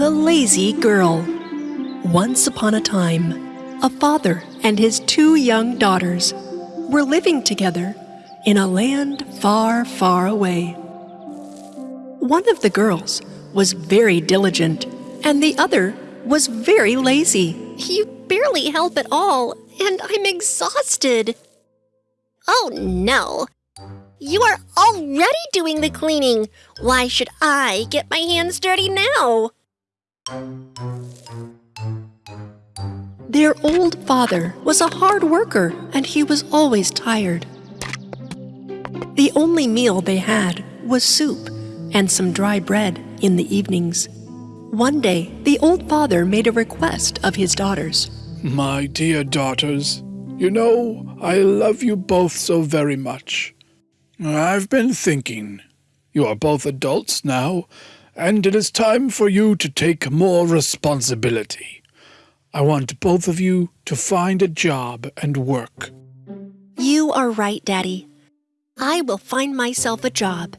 The Lazy Girl. Once upon a time, a father and his two young daughters were living together in a land far, far away. One of the girls was very diligent, and the other was very lazy. You barely help at all, and I'm exhausted. Oh no! You are already doing the cleaning. Why should I get my hands dirty now? Their old father was a hard worker and he was always tired. The only meal they had was soup and some dry bread in the evenings. One day, the old father made a request of his daughters. My dear daughters, you know I love you both so very much. I've been thinking. You are both adults now, and it is time for you to take more responsibility. I want both of you to find a job and work. You are right, Daddy. I will find myself a job.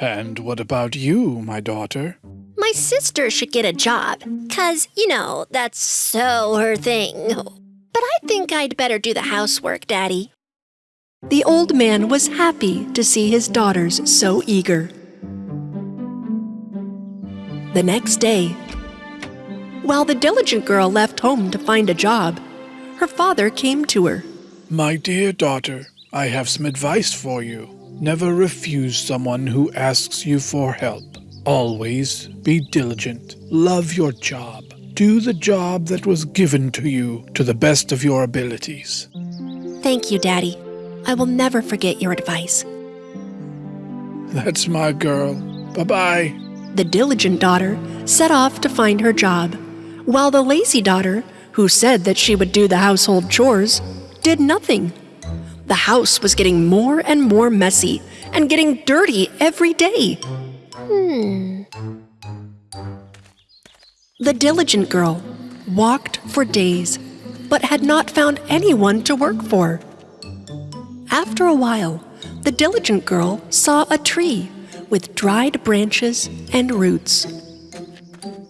And what about you, my daughter? My sister should get a job, 'cause, you know, that's so her thing. But I think I'd better do the housework, Daddy. The old man was happy to see his daughters so eager. The next day, while the diligent girl left home to find a job, her father came to her. My dear daughter, I have some advice for you. Never refuse someone who asks you for help. Always be diligent. Love your job. Do the job that was given to you to the best of your abilities. Thank you, Daddy. I will never forget your advice. That's my girl. Bye bye. The diligent daughter set off to find her job, while the lazy daughter, who said that she would do the household chores, did nothing. The house was getting more and more messy and getting dirty every day. Hmm. The diligent girl walked for days, but had not found anyone to work for. After a while, the diligent girl saw a tree with dried branches and roots.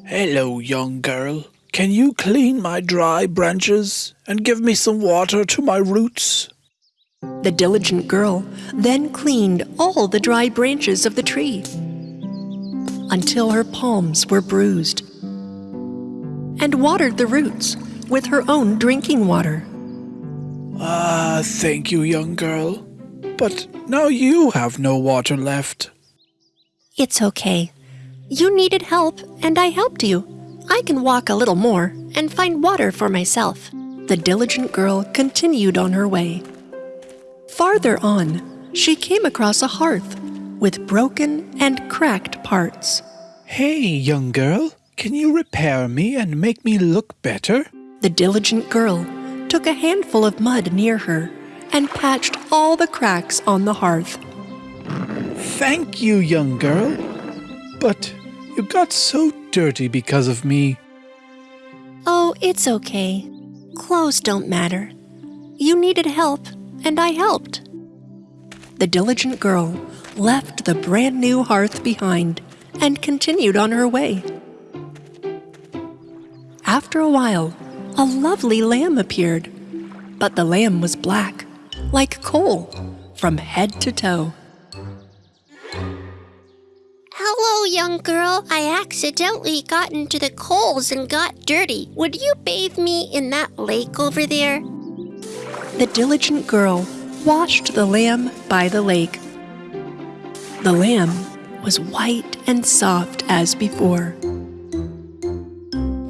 Hello, young girl. Can you clean my dry branches and give me some water to my roots? The diligent girl then cleaned all the dry branches of the tree until her palms were bruised and watered the roots with her own drinking water. Ah, thank you, young girl. But now you have no water left. It's okay. You needed help, and I helped you. I can walk a little more and find water for myself. The diligent girl continued on her way. Farther on, she came across a hearth with broken and cracked parts. Hey, young girl, can you repair me and make me look better? The diligent girl took a handful of mud near her and patched all the cracks on the hearth. Thank you, young girl. But you got so dirty because of me. Oh, it's okay. Clothes don't matter. You needed help, and I helped. The diligent girl left the brand new hearth behind and continued on her way. After a while, a lovely lamb appeared, but the lamb was black, like coal, from head to toe. Hello, young girl. I accidentally got into the coals and got dirty. Would you bathe me in that lake over there? The diligent girl washed the lamb by the lake. The lamb was white and soft as before.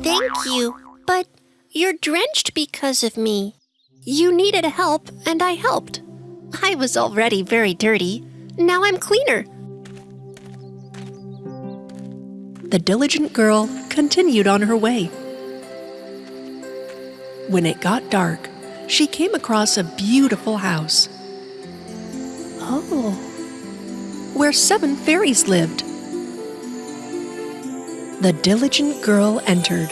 Thank you, but you're drenched because of me. You needed help, and I helped. I was already very dirty. Now I'm cleaner. The diligent girl continued on her way. When it got dark, she came across a beautiful house. Oh, where seven fairies lived. The diligent girl entered.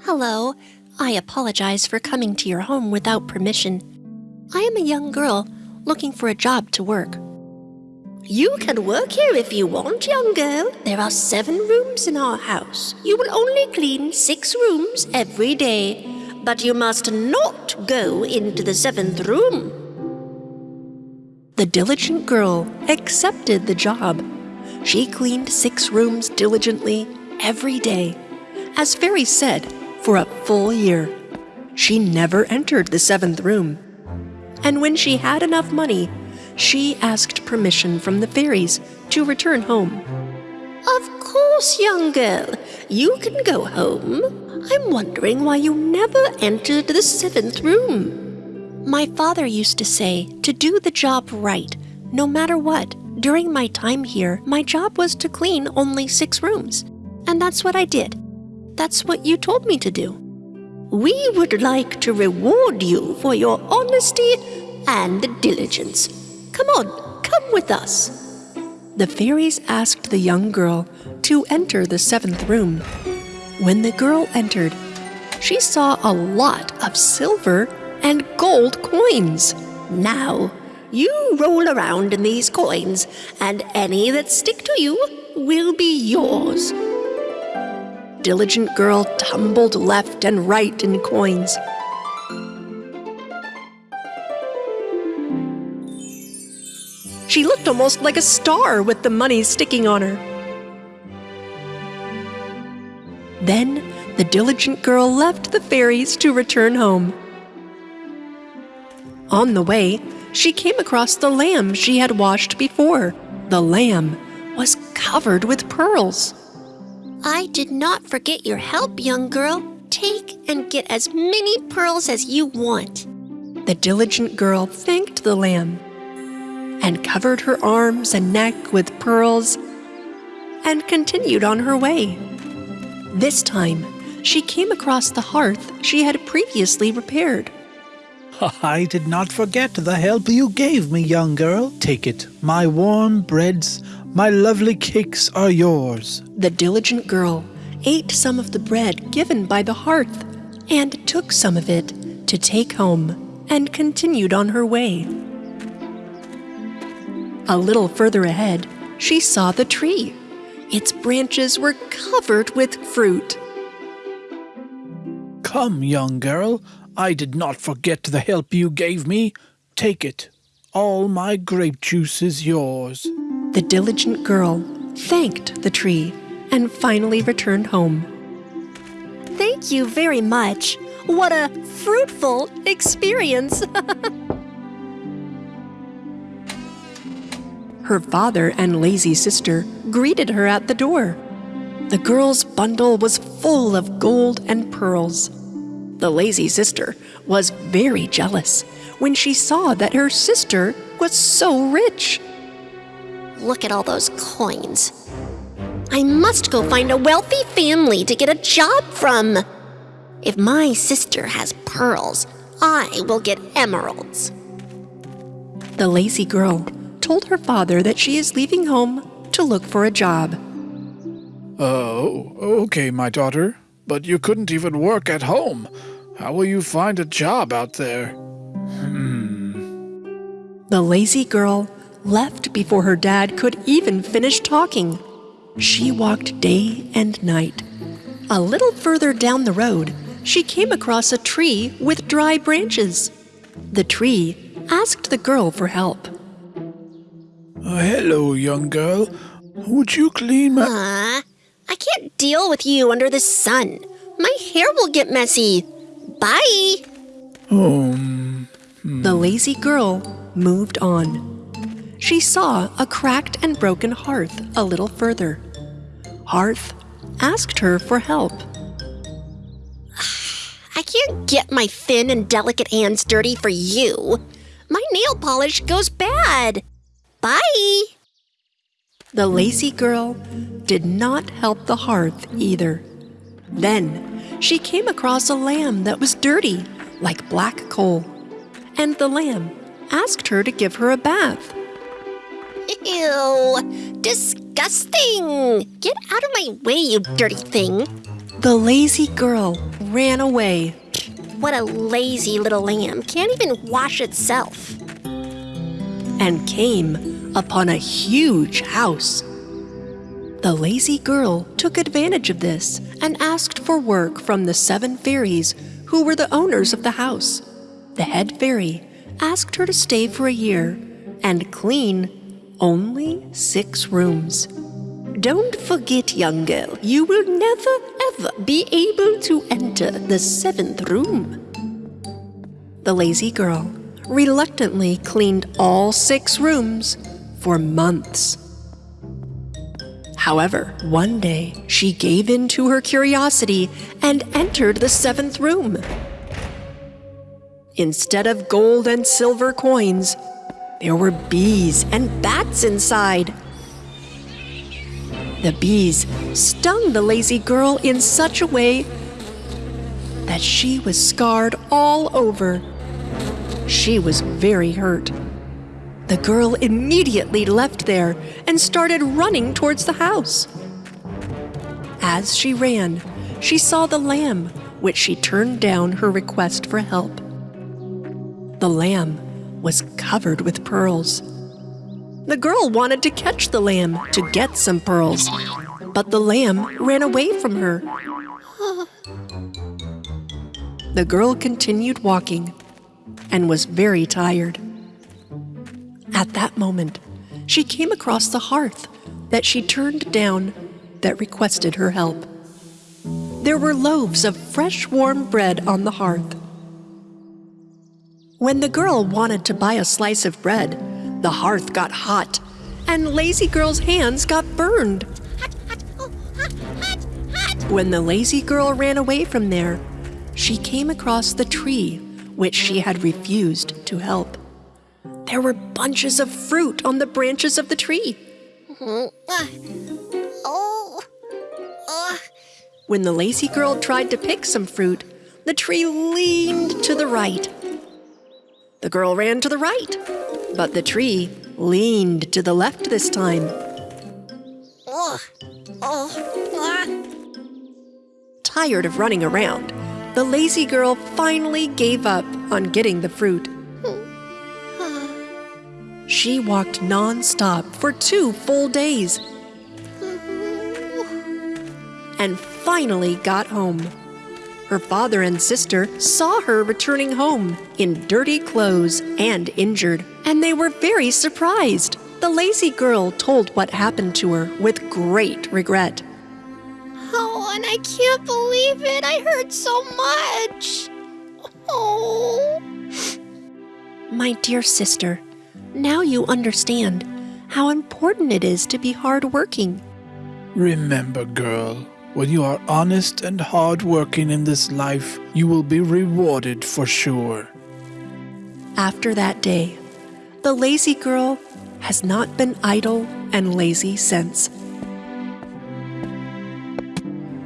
Hello. I apologize for coming to your home without permission. I am a young girl looking for a job to work. You can work here if you want, young girl. There are seven rooms in our house. You will only clean six rooms every day, but you must not go into the seventh room. The diligent girl accepted the job. She cleaned six rooms diligently every day, as Fairy said, for a full year. She never entered the seventh room. And when she had enough money, she asked permission from the fairies to return home. Of course, young girl. You can go home. I'm wondering why you never entered the seventh room. My father used to say to do the job right, no matter what. During my time here, my job was to clean only six rooms. And that's what I did. That's what you told me to do. We would like to reward you for your honesty and diligence. Come on, come with us. The fairies asked the young girl to enter the seventh room. When the girl entered, she saw a lot of silver and gold coins. Now, you roll around in these coins, and any that stick to you will be yours diligent girl tumbled left and right in coins. She looked almost like a star with the money sticking on her. Then the diligent girl left the fairies to return home. On the way, she came across the lamb she had washed before. The lamb was covered with pearls. I did not forget your help, young girl. Take and get as many pearls as you want. The diligent girl thanked the lamb and covered her arms and neck with pearls and continued on her way. This time, she came across the hearth she had previously repaired. I did not forget the help you gave me, young girl. Take it. My warm breads my lovely cakes are yours. The diligent girl ate some of the bread given by the hearth and took some of it to take home and continued on her way. A little further ahead, she saw the tree. Its branches were covered with fruit. Come, young girl, I did not forget the help you gave me. Take it. All my grape juice is yours. The diligent girl thanked the tree and finally returned home. Thank you very much. What a fruitful experience. her father and lazy sister greeted her at the door. The girl's bundle was full of gold and pearls. The lazy sister was very jealous when she saw that her sister was so rich. Look at all those coins. I must go find a wealthy family to get a job from. If my sister has pearls, I will get emeralds. The lazy girl told her father that she is leaving home to look for a job. Oh, okay, my daughter. But you couldn't even work at home. How will you find a job out there? Hmm. The lazy girl left before her dad could even finish talking. She walked day and night. A little further down the road, she came across a tree with dry branches. The tree asked the girl for help. Uh, hello, young girl. Would you clean my. Uh, I can't deal with you under the sun. My hair will get messy. Bye. Um. Hmm. The lazy girl moved on she saw a cracked and broken hearth a little further. Hearth asked her for help. I can't get my thin and delicate hands dirty for you. My nail polish goes bad. Bye. The lazy girl did not help the hearth either. Then she came across a lamb that was dirty, like black coal. And the lamb asked her to give her a bath. Ew! Disgusting! Get out of my way, you dirty thing! The lazy girl ran away. What a lazy little lamb. Can't even wash itself. And came upon a huge house. The lazy girl took advantage of this and asked for work from the seven fairies who were the owners of the house. The head fairy asked her to stay for a year and clean only six rooms. Don't forget, young girl, you will never ever be able to enter the seventh room. The lazy girl reluctantly cleaned all six rooms for months. However, one day she gave in to her curiosity and entered the seventh room. Instead of gold and silver coins, there were bees and bats inside. The bees stung the lazy girl in such a way that she was scarred all over. She was very hurt. The girl immediately left there and started running towards the house. As she ran, she saw the lamb, which she turned down her request for help. The lamb was covered with pearls. The girl wanted to catch the lamb to get some pearls, but the lamb ran away from her. The girl continued walking and was very tired. At that moment, she came across the hearth that she turned down that requested her help. There were loaves of fresh warm bread on the hearth. When the girl wanted to buy a slice of bread, the hearth got hot and Lazy Girl's hands got burned. When the lazy girl ran away from there, she came across the tree which she had refused to help. There were bunches of fruit on the branches of the tree. When the lazy girl tried to pick some fruit, the tree leaned to the right. The girl ran to the right, but the tree leaned to the left this time. Tired of running around, the lazy girl finally gave up on getting the fruit. She walked non-stop for two full days and finally got home. Her father and sister saw her returning home in dirty clothes and injured, and they were very surprised. The lazy girl told what happened to her with great regret. And I can't believe it. I hurt so much. Oh. My dear sister, now you understand how important it is to be hardworking. Remember, girl, when you are honest and hardworking in this life, you will be rewarded for sure. After that day, the lazy girl has not been idle and lazy since.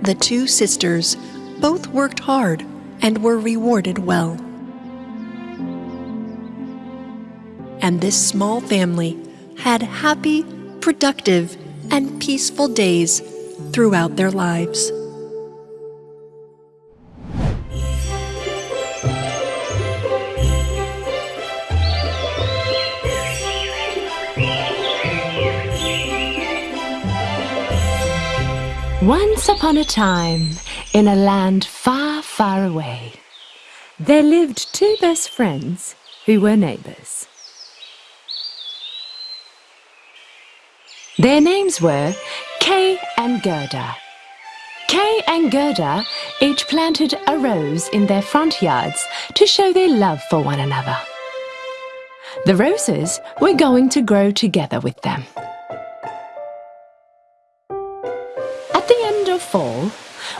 The two sisters both worked hard and were rewarded well. And this small family had happy, productive, and peaceful days throughout their lives. Once upon a time, in a land far, far away, there lived two best friends who were neighbors. Their names were Kay and Gerda. Kay and Gerda each planted a rose in their front yards to show their love for one another. The roses were going to grow together with them.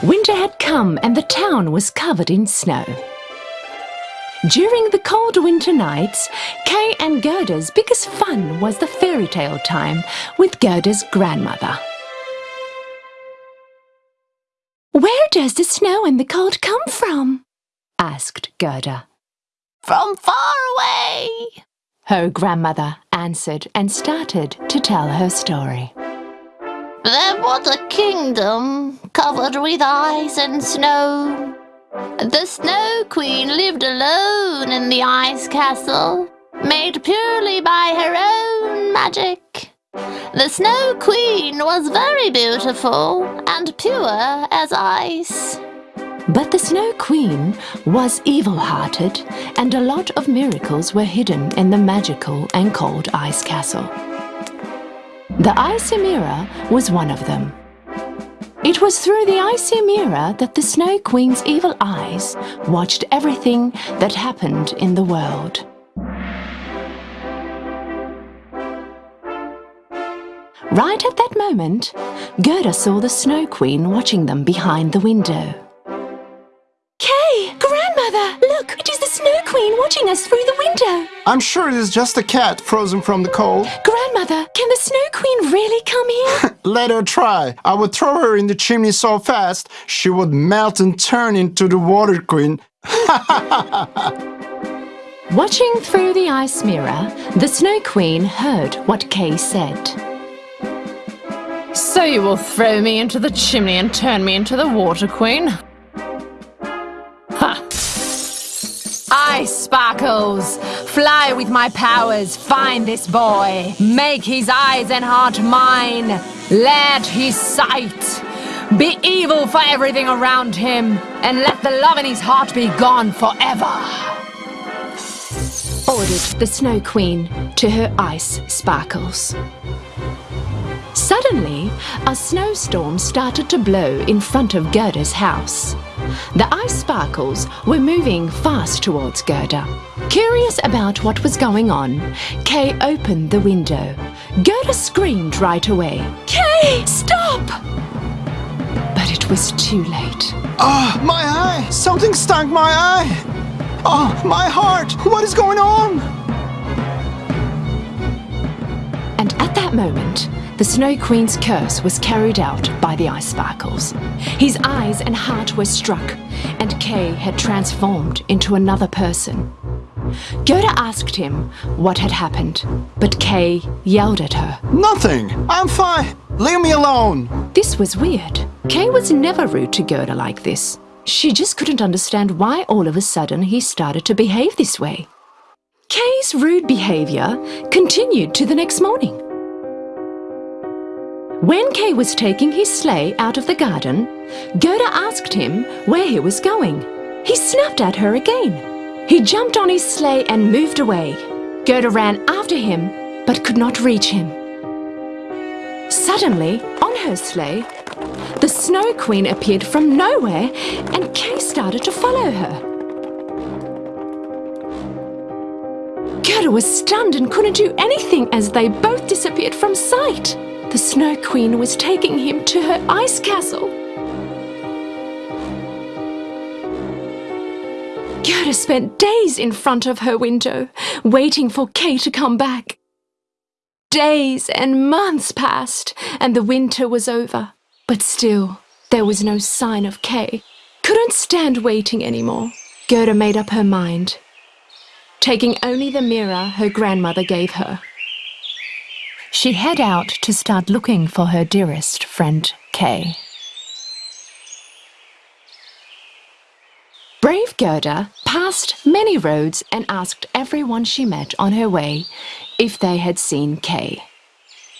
Winter had come and the town was covered in snow. During the cold winter nights, Kay and Gerda's biggest fun was the fairy tale time with Gerda's grandmother. Where does the snow and the cold come from? asked Gerda. From far away, her grandmother answered and started to tell her story. There was a kingdom covered with ice and snow. The Snow Queen lived alone in the ice castle, made purely by her own magic. The Snow Queen was very beautiful and pure as ice. But the Snow Queen was evil hearted, and a lot of miracles were hidden in the magical and cold ice castle. The icy mirror was one of them. It was through the icy mirror that the Snow Queen's evil eyes watched everything that happened in the world. Right at that moment, Gerda saw the Snow Queen watching them behind the window. Kay! Grandmother! Look! It is the Snow Queen watching us through the window! I'm sure it is just a cat frozen from the cold. Grandmother, can the Snow Queen really come here? Let her try. I would throw her in the chimney so fast she would melt and turn into the Water Queen. Watching through the ice mirror, the Snow Queen heard what Kay said. So you will throw me into the chimney and turn me into the Water Queen? Ha! Ice sparkles! Fly with my powers, find this boy. Make his eyes and heart mine. Let his sight be evil for everything around him, and let the love in his heart be gone forever. Ordered the Snow Queen to her ice sparkles. Suddenly, a snowstorm started to blow in front of Gerda's house. The ice sparkles were moving fast towards Gerda. Curious about what was going on, Kay opened the window. Gerda screamed right away. Kay, stop! But it was too late. Oh, my eye! Something stung my eye! Oh, my heart! What is going on? And at that moment, the Snow Queen's curse was carried out by the ice sparkles. His eyes and heart were struck, and Kay had transformed into another person. Gerda asked him what had happened, but Kay yelled at her. Nothing. I'm fine. Leave me alone. This was weird. Kay was never rude to Gerda like this. She just couldn't understand why all of a sudden he started to behave this way. Kay's rude behavior continued to the next morning. When Kay was taking his sleigh out of the garden, Gerda asked him where he was going. He snapped at her again. He jumped on his sleigh and moved away. Gerda ran after him, but could not reach him. Suddenly, on her sleigh, the Snow Queen appeared from nowhere and Kay started to follow her. Gerda was stunned and couldn't do anything as they both disappeared from sight. The Snow Queen was taking him to her ice castle. Gerda spent days in front of her window, waiting for Kay to come back. Days and months passed, and the winter was over. But still, there was no sign of Kay. Couldn't stand waiting anymore. Gerda made up her mind, taking only the mirror her grandmother gave her. She head out to start looking for her dearest friend, Kay. Brave Gerda passed many roads and asked everyone she met on her way if they had seen Kay.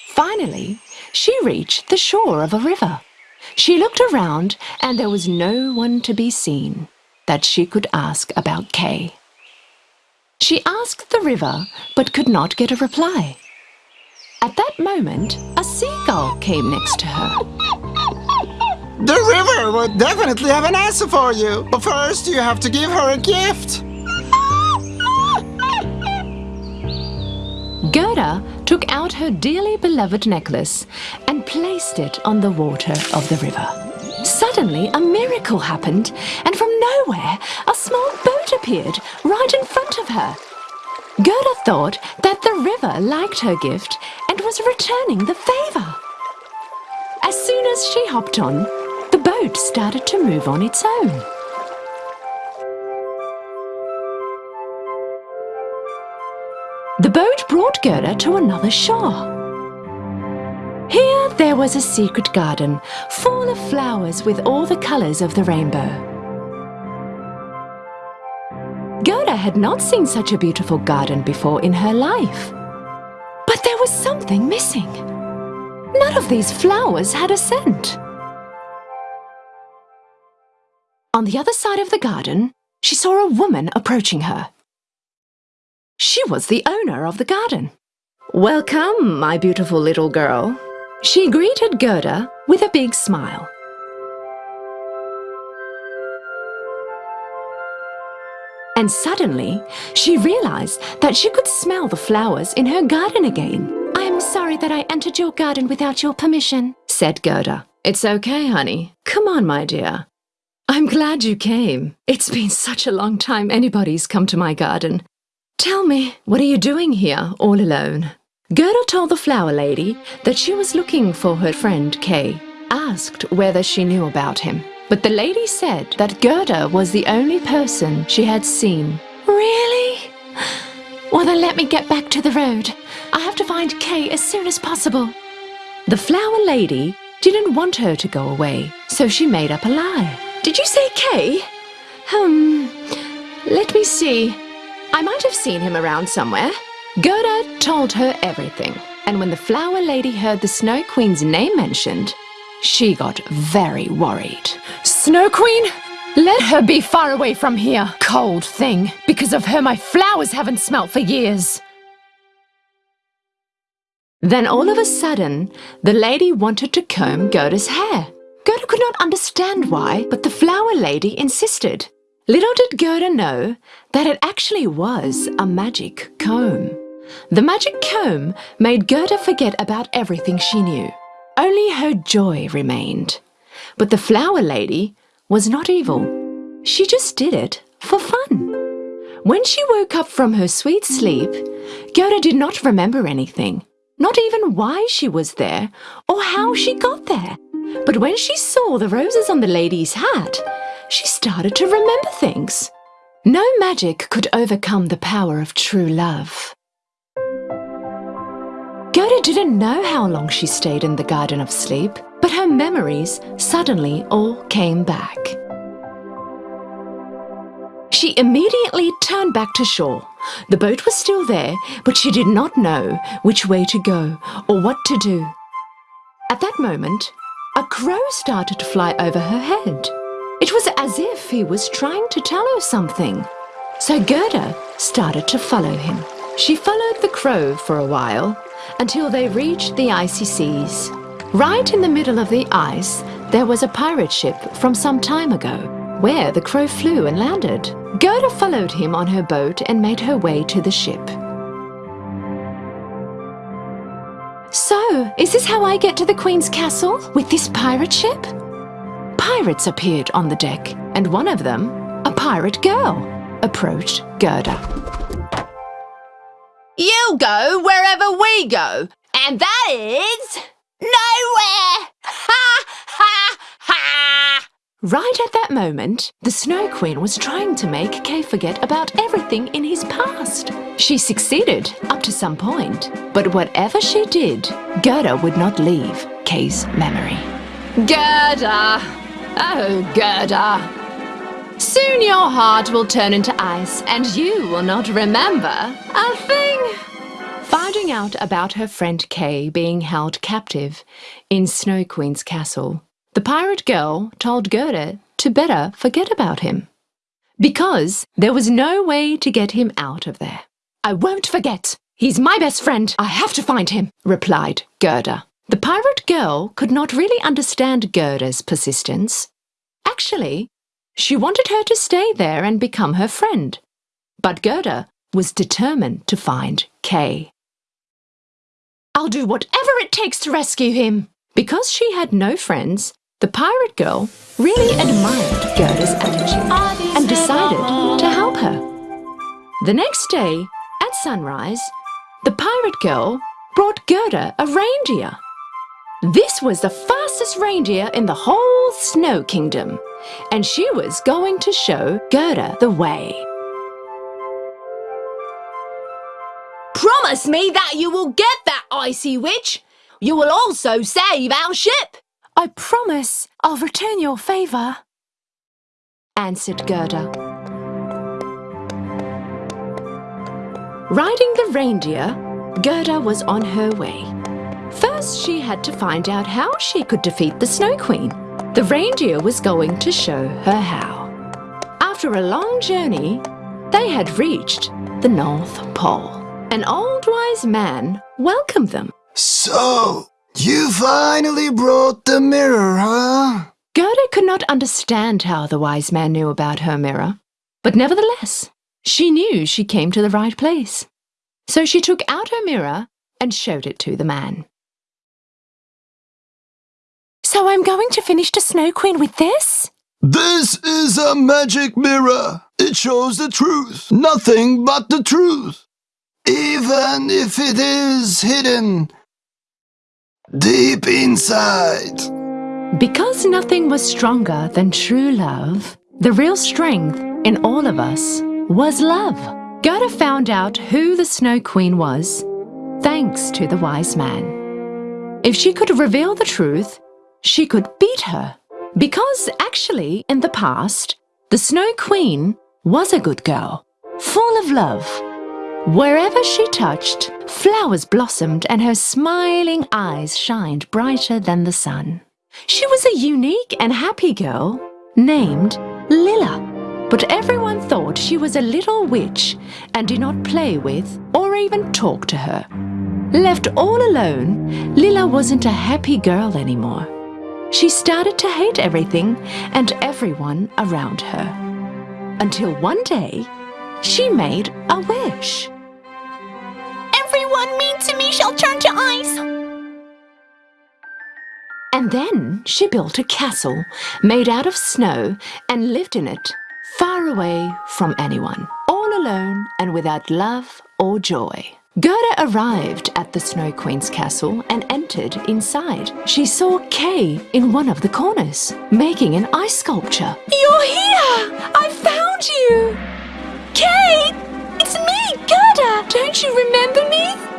Finally, she reached the shore of a river. She looked around and there was no one to be seen that she could ask about Kay. She asked the river but could not get a reply. At that moment, a seagull came next to her. The river would definitely have an answer for you. But first, you have to give her a gift. Gerda took out her dearly beloved necklace and placed it on the water of the river. Suddenly, a miracle happened, and from nowhere, a small boat appeared right in front of her. Gerda thought that the river liked her gift and was returning the favor. As soon as she hopped on, the boat started to move on its own. The boat brought Gerda to another shore. Here there was a secret garden full of flowers with all the colors of the rainbow. Gerda had not seen such a beautiful garden before in her life. But there was something missing. None of these flowers had a scent. On the other side of the garden, she saw a woman approaching her. She was the owner of the garden. Welcome, my beautiful little girl. She greeted Gerda with a big smile. And suddenly, she realized that she could smell the flowers in her garden again. I am sorry that I entered your garden without your permission, said Gerda. It's okay, honey. Come on, my dear. I'm glad you came. It's been such a long time anybody's come to my garden. Tell me, what are you doing here all alone? Gerda told the flower lady that she was looking for her friend Kay, asked whether she knew about him. But the lady said that Gerda was the only person she had seen. Really? Well, then let me get back to the road. I have to find Kay as soon as possible. The flower lady didn't want her to go away, so she made up a lie. Did you say Kay? Hmm, let me see. I might have seen him around somewhere. Gerda told her everything, and when the flower lady heard the Snow Queen's name mentioned, she got very worried. Snow Queen? Let her be far away from here, cold thing. Because of her, my flowers haven't smelt for years. Then all of a sudden, the lady wanted to comb Gerda's hair. Gerda could not understand why, but the flower lady insisted. Little did Gerda know that it actually was a magic comb. The magic comb made Gerda forget about everything she knew. Only her joy remained. But the flower lady was not evil. She just did it for fun. When she woke up from her sweet sleep, Gerda did not remember anything, not even why she was there or how she got there. But when she saw the roses on the lady's hat, she started to remember things. No magic could overcome the power of true love. Gerda didn't know how long she stayed in the Garden of Sleep, but her memories suddenly all came back. She immediately turned back to shore. The boat was still there, but she did not know which way to go or what to do. At that moment, a crow started to fly over her head. It was as if he was trying to tell her something. So Gerda started to follow him. She followed the crow for a while until they reached the icy seas. Right in the middle of the ice, there was a pirate ship from some time ago, where the crow flew and landed. Gerda followed him on her boat and made her way to the ship. So, is this how I get to the Queen's castle? With this pirate ship? Pirates appeared on the deck, and one of them, a pirate girl, approached Gerda. You go wherever we go, and that is nowhere! Ha ha ha! Right at that moment, the Snow Queen was trying to make Kay forget about everything in his past. She succeeded up to some point, but whatever she did, Gerda would not leave Kay's memory. Gerda! Oh, Gerda! Soon your heart will turn into ice and you will not remember a thing. Finding out about her friend Kay being held captive in Snow Queen's castle, the pirate girl told Gerda to better forget about him. Because there was no way to get him out of there. I won't forget. He's my best friend. I have to find him, replied Gerda. The pirate girl could not really understand Gerda's persistence. Actually, she wanted her to stay there and become her friend. But Gerda was determined to find Kay. I'll do whatever it takes to rescue him. Because she had no friends, the pirate girl really admired Gerda's attitude and decided to help her. The next day, at sunrise, the pirate girl brought Gerda a reindeer. This was the fastest reindeer in the whole Snow Kingdom, and she was going to show Gerda the way. Promise me that you will get that icy witch. You will also save our ship. I promise I'll return your favour, answered Gerda. Riding the reindeer, Gerda was on her way. First, she had to find out how she could defeat the Snow Queen. The reindeer was going to show her how. After a long journey, they had reached the North Pole. An old wise man welcomed them. So, you finally brought the mirror, huh? Gerda could not understand how the wise man knew about her mirror, but nevertheless, she knew she came to the right place. So she took out her mirror and showed it to the man. So I'm going to finish the Snow Queen with this? This is a magic mirror. It shows the truth, nothing but the truth. Even if it is hidden deep inside. Because nothing was stronger than true love, the real strength in all of us was love. Gerda found out who the Snow Queen was thanks to the wise man. If she could reveal the truth, she could beat her. Because actually, in the past, the Snow Queen was a good girl, full of love. Wherever she touched, flowers blossomed and her smiling eyes shined brighter than the sun. She was a unique and happy girl named Lilla. But everyone thought she was a little witch and did not play with or even talk to her. Left all alone, Lilla wasn't a happy girl anymore. She started to hate everything and everyone around her. Until one day, she made a wish. Mean to me shall turn to ice. And then she built a castle made out of snow and lived in it, far away from anyone, all alone and without love or joy. Gerda arrived at the Snow Queen's castle and entered inside. She saw Kay in one of the corners, making an ice sculpture. You're here! I found you! Kay! It's me, Gerda! Don't you remember me?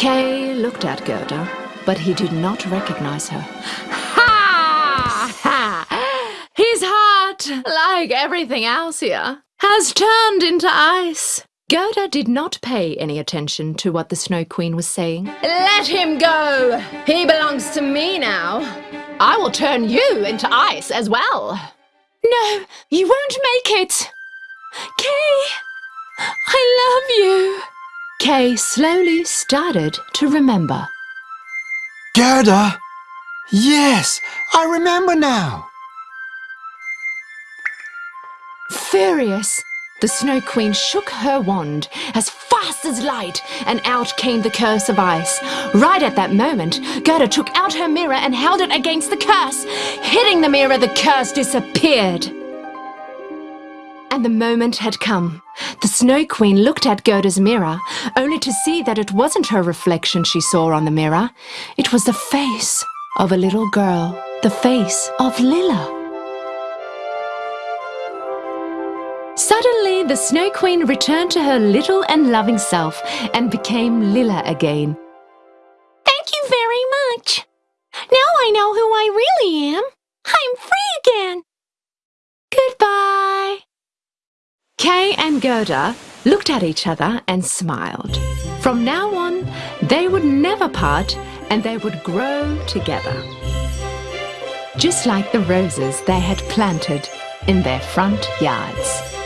Kay looked at Gerda, but he did not recognize her. Ha! Ha! His heart, like everything else here, has turned into ice. Gerda did not pay any attention to what the Snow Queen was saying. Let him go! He belongs to me now. I will turn you into ice as well. No, you won't make it! Kay! I love you! Kay slowly started to remember. Gerda? Yes, I remember now. Furious, the Snow Queen shook her wand as fast as light, and out came the curse of ice. Right at that moment, Gerda took out her mirror and held it against the curse. Hitting the mirror, the curse disappeared. And the moment had come. Snow Queen looked at Gerda's mirror, only to see that it wasn't her reflection she saw on the mirror. It was the face of a little girl, the face of Lilla. Suddenly, the Snow Queen returned to her little and loving self and became Lilla again. Thank you very much. Now I know who I really am. I'm free again. Goodbye. Kay and Gerda looked at each other and smiled. From now on, they would never part and they would grow together. Just like the roses they had planted in their front yards.